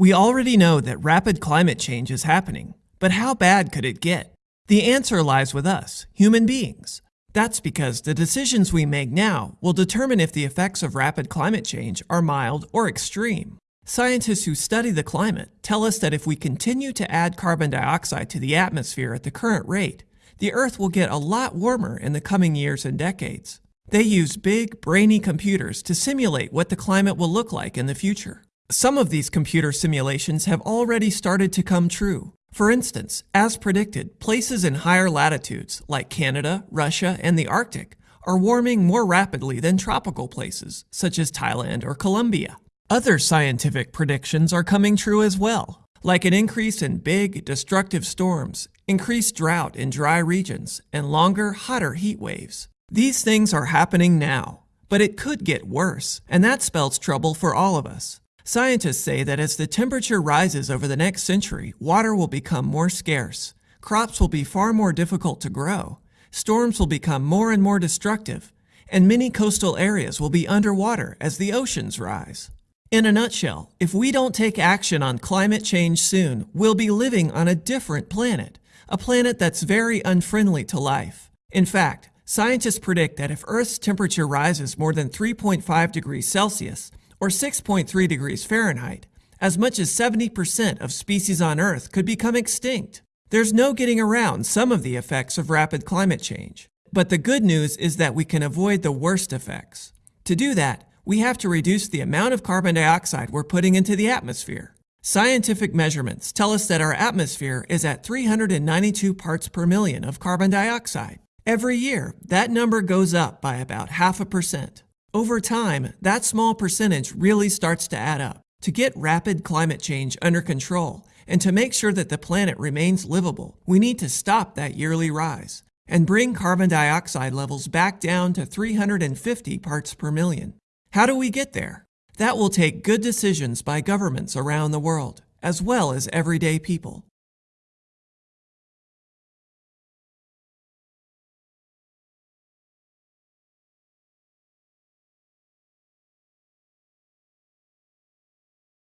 We already know that rapid climate change is happening, but how bad could it get? The answer lies with us, human beings. That's because the decisions we make now will determine if the effects of rapid climate change are mild or extreme. Scientists who study the climate tell us that if we continue to add carbon dioxide to the atmosphere at the current rate, the Earth will get a lot warmer in the coming years and decades. They use big, brainy computers to simulate what the climate will look like in the future. Some of these computer simulations have already started to come true. For instance, as predicted, places in higher latitudes, like Canada, Russia, and the Arctic, are warming more rapidly than tropical places, such as Thailand or Colombia. Other scientific predictions are coming true as well, like an increase in big, destructive storms, increased drought in dry regions, and longer, hotter heat waves. These things are happening now, but it could get worse, and that spells trouble for all of us. Scientists say that as the temperature rises over the next century, water will become more scarce, crops will be far more difficult to grow, storms will become more and more destructive, and many coastal areas will be underwater as the oceans rise. In a nutshell, if we don't take action on climate change soon, we'll be living on a different planet, a planet that's very unfriendly to life. In fact, scientists predict that if Earth's temperature rises more than 3.5 degrees Celsius, or 6.3 degrees Fahrenheit, as much as 70% of species on Earth could become extinct. There's no getting around some of the effects of rapid climate change. But the good news is that we can avoid the worst effects. To do that, we have to reduce the amount of carbon dioxide we're putting into the atmosphere. Scientific measurements tell us that our atmosphere is at 392 parts per million of carbon dioxide. Every year, that number goes up by about half a percent. Over time, that small percentage really starts to add up. To get rapid climate change under control and to make sure that the planet remains livable, we need to stop that yearly rise and bring carbon dioxide levels back down to 350 parts per million. How do we get there? That will take good decisions by governments around the world, as well as everyday people.